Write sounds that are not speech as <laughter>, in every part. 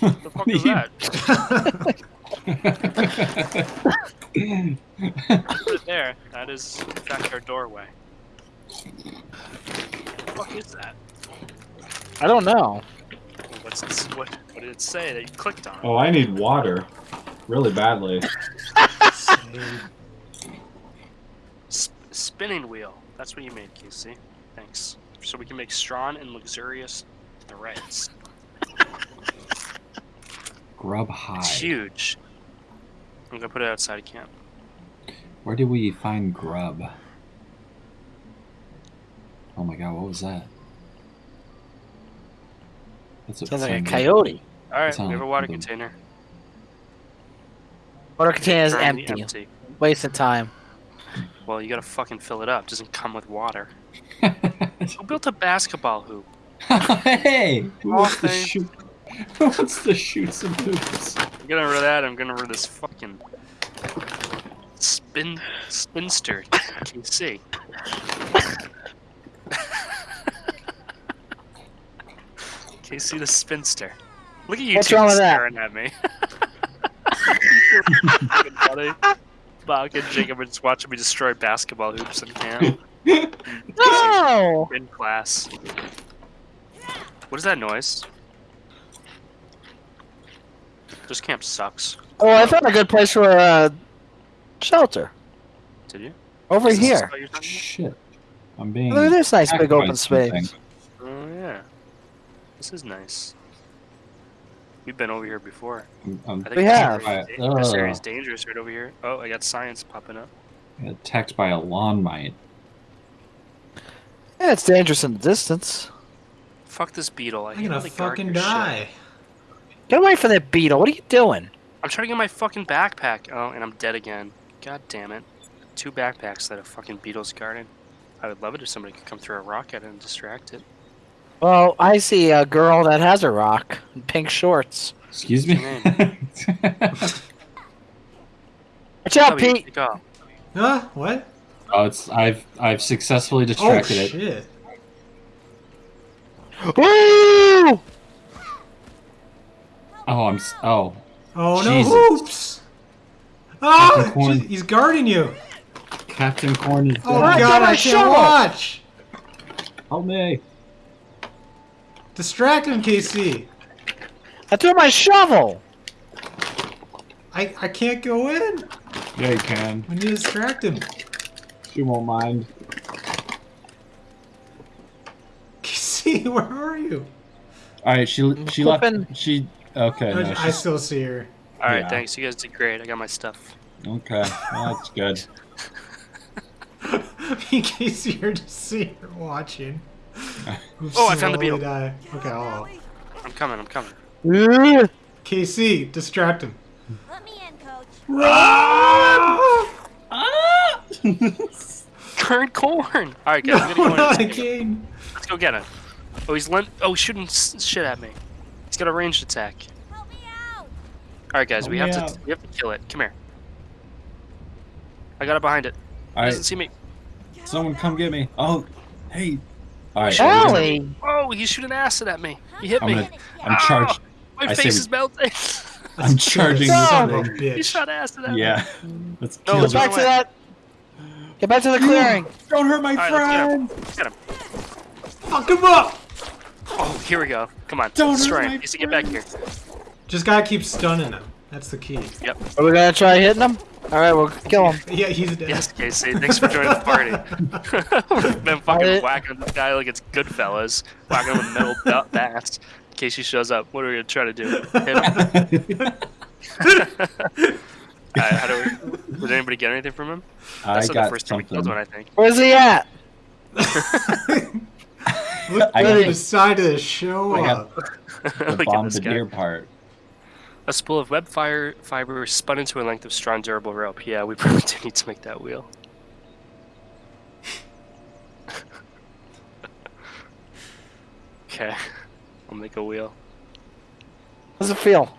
The fuck is that? Right there. That is, in fact, our doorway. What the fuck is that? I don't know. What's this, what, what did it say that you clicked on? oh, I need water. Really badly. <laughs> Sp- spinning wheel. That's what you made, Casey. Thanks. So we can make strong and luxurious threads. Grub It's huge. I'm gonna put it outside of camp. Where did we find grub? Oh my god, what was that? That's Sounds like a coyote. Alright, Sound we have a water the- container. Water container is Currently empty. Wasting time. Well, you gotta fucking fill it up. It doesn't come with water. <laughs> Who built a basketball hoop? <laughs> hey! Who Oh, wants to thank- shoot? Who wants to shoot some hoops? I'm getting rid of that. I'm getting rid of this fucking spin spinster KC. KC the spinster. Look at you What's two wrong with that? staring at me. <laughs> Fucking funny. Bach and Jacob are just watching me destroy basketball hoops in camp <laughs> No! in class. What is that noise? This camp sucks. Oh, I found a good place for a shelter. Did you? Over Is this here. what you're talking Shit. I'm being. Look at this nice big open space. something. Oh yeah. This is nice. We've been over here before. I'm, I'm I think We this have. area- Ugh. This area's dangerous right over here. Oh, I got science popping up. attacked by a lawn mite. Yeah, it's dangerous in the distance. Fuck this beetle. I I'm hate gonna all fucking your shit. Die. Get away from that beetle. What are you doing? I'm trying to get my fucking backpack. Oh, and I'm dead again. God damn it. Two backpacks that a fucking beetle's guarding. I would love it if somebody could come through a rock at it and distract it. Well, I see a girl that has a rock in pink shorts. Excuse me. <laughs> Watch out, Oh, Pete. take. Huh? What? oh, it's I've I've successfully Oh distracted it. shit! Woo! Oh, I'm s- oh. Oh no! Jesus. Hoops! Oh, ah, Captain Corn. he's guarding you. Captain Corn is Oh dead. Right, god, get my I can't watch. Help me. Distract him, KC. I threw my shovel. I I can't go in. Yeah, you can. We need to distract him. She won't mind. KC, <laughs> where are you? All right, she she flipping. left. She okay. No, I, I still see her. Alright, Yeah. thanks. You guys did great. I got my stuff. okay. Well, that's good. <laughs> In case you're just sitting here watching. <laughs> Oh, I found the beetle. Die. Okay, oh. I'm coming, I'm coming. <laughs> Ugh. KC, distract him. Let me in, coach. Run! Ah! Current corn! Alright, guys, I'm gonna go not in. again. Let's go get him. Oh, he's lent. Oh, he's shooting s- shit at me. He's got a ranged attack. Help me out. Alright, guys, we have me to we have to kill it. Come here. I got it behind it. All He doesn't see me. someone come get me. Oh, hey. All right, we're Allie. Oh, he's shooting acid at me. He hit I'm me. gonna. I'm ah, charged. My I face we- is melting. <laughs> I'm charging Son this of a thing. he shot acid at me. Yeah. Let's No, kill let's Get back to that. Get back to the clearing. Don't hurt my Alright, let's get him. friend. Get him. Fuck him up! Oh, here we go. Come on. Don't Destroy hurt him. my He needs to get back here. Just gotta keep stunning them. That's the key. Yep. Are we gonna try hitting him? All right, we'll kill him. <laughs> Yeah, he's dead. Yes, Casey. Thanks for joining the party. <laughs> <laughs> We've been fucking Alright. whacking this guy like it's Goodfellas. Whacking him with metal ba- bats. Casey shows up. What are we gonna try to do? Hit him? Alright, how do we? Did anybody get anything from him? I That's not the got first time we something. killed one, I think. Where's he at? Look I where got- he decided to show I up. <laughs> The Look at this bombardier part. A spool of web fire fiber spun into a length of strong, durable rope. Yeah, we <laughs> probably do need to make that wheel. <laughs> okay, I'll make a wheel. How's it feel?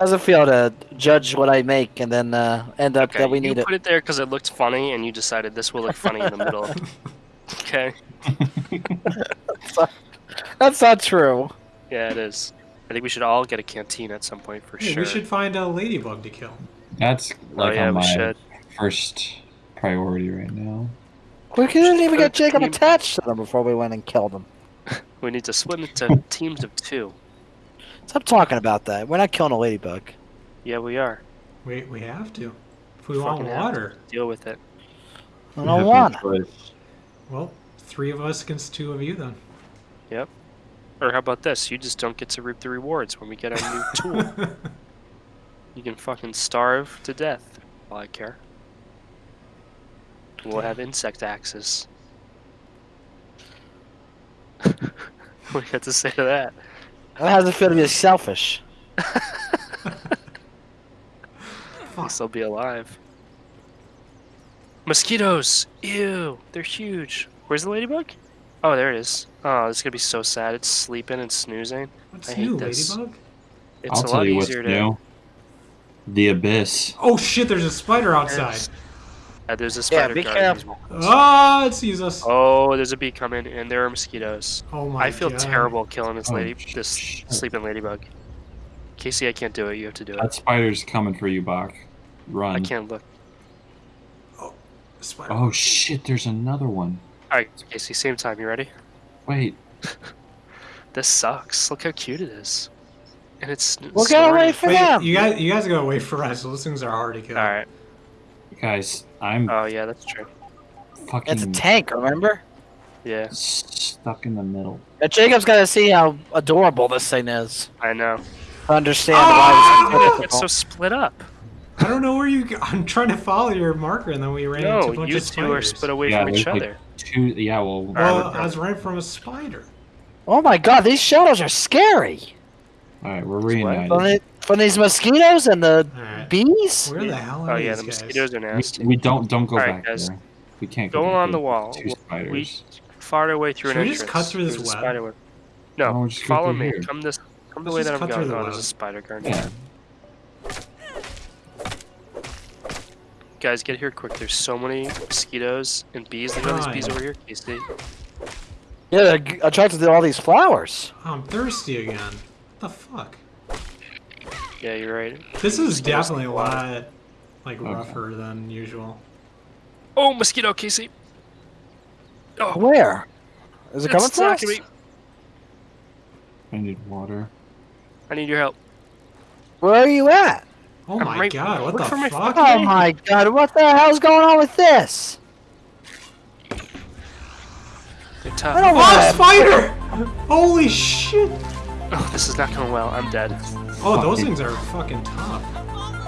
How's it feel to judge what I make and then uh, end up Okay, that we need it? You put it there because it looked funny, and you decided this will look funny in the middle. Okay, That's not true. yeah, it is. I think we should all get a canteen at some point for Hey, sure. we should find a ladybug to kill. That's oh, like oh yeah, on we my should. first priority right now. We couldn't even get Jacob Team- attached to them before we went and killed them. <laughs> We need to split into <laughs> teams of two. Stop talking about that. We're not killing a ladybug. Yeah, we are. We we have to. If we want water. Deal with it. I We don't want. Well, three of us against two of you then. Or how about this? You just don't get to reap the rewards when we get our new tool. <laughs> You can fucking starve to death. All I care. We'll have insect axes. what do you have to say to that? How does it feel to be selfish? Least <laughs> they'll be alive. Mosquitoes! Ew! They're huge. Where's the ladybug? Oh, there it is. Oh, this is gonna be so sad. It's sleeping and snoozing. What's I hate new, this. ladybug? It's I'll a tell lot you what's easier to. new. The abyss. Oh shit! There's a spider outside. There's, uh, there's a Yeah, spider be guarding these careful. walls. Ah, it sees us. Oh, there's a bee coming, and there are mosquitoes. Oh my god. I feel God. terrible killing this Oh, lady, sh- this shit. sleeping ladybug. Casey, I can't do it. You have to do it. That spider's coming for you, Bach. Run. I can't look. Oh, spider. Oh shit, there's another one. All right, Casey, same time. You ready? Wait. <laughs> This sucks. Look how cute it is. And it's. We'll get away for Wait, them. you guys, you guys gotta wait for us. Those things are hard to kill. All right. Guys, I'm Oh yeah, that's true. fucking It's a tank, remember? Yeah, stuck in the middle. And Jacob's got to see how adorable this thing is I know. to understand Ah! why it's It's so split up. I don't know where you. I'm trying to follow your marker, and then we ran into a bunch No, bunch you of two are spiders. split away Yeah, from each like other. Two. Yeah. Well. Well, I was running from a spider. Oh my god, these shadows are scary. All right, we're what? reunited. From, the, from these mosquitoes and the Alright. bees? Where the hell are Oh yeah, these the guys? mosquitoes are nasty. We, we don't don't go Alright, back guys. there. We can't Go go back along the wall. Two We spiders. fought our way through Should an we entrance. just cut through this There's web? spider web. No, No, just follow me. here. Come this. Come the Let's way that I'm going. Oh, there's a spider guard. Yeah. Guys, get here quick. There's so many mosquitoes and bees. Look at all these bees over here, Casey. Yeah, they're attracted to do all these flowers. Oh, I'm thirsty again. What the fuck? Yeah, you're right. This is definitely a take a while. lot like Okay. rougher than usual. Oh, mosquito, Casey. Oh, Where? Is it it's coming for us? me. I need water. I need your help. Where are you at? Oh my right- god, what the for my fuck? Oh my god, what the hell's going on with this? They're I tough. don't Oh, spider! Holy shit! Oh, this is not going well. I'm dead. Oh, those Fucking- things are fucking tough.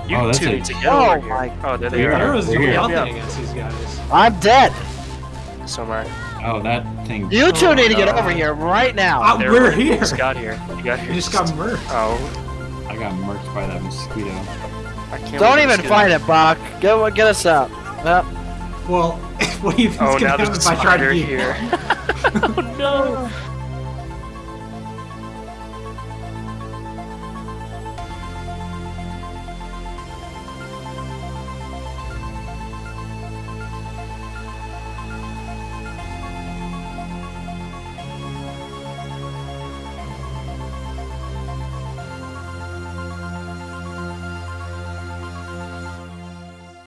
You Oh, that's two need to get Oh over my- here. Oh, there they We're are. here. Arrows we're do nothing against these guys. I'm dead. So am I. Oh, that thing. You two Oh need to get my over here right now. Uh, there, we're you here! just got here. You got here. You just got murked. Oh, I got murked by that mosquito. I can't. Don't even fight it, Bach. Get, get us out. Yep. Well, <laughs> what do you think's Oh, gonna now happen if I try to spider here. <laughs> oh no!